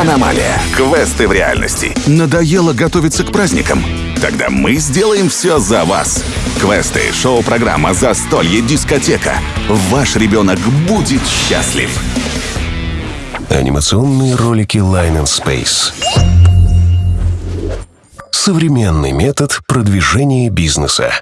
Аномалия. Квесты в реальности. Надоело готовиться к праздникам? Тогда мы сделаем все за вас. Квесты, шоу-программа, застолье, дискотека. Ваш ребенок будет счастлив. Анимационные ролики Line and Space. Современный метод продвижения бизнеса.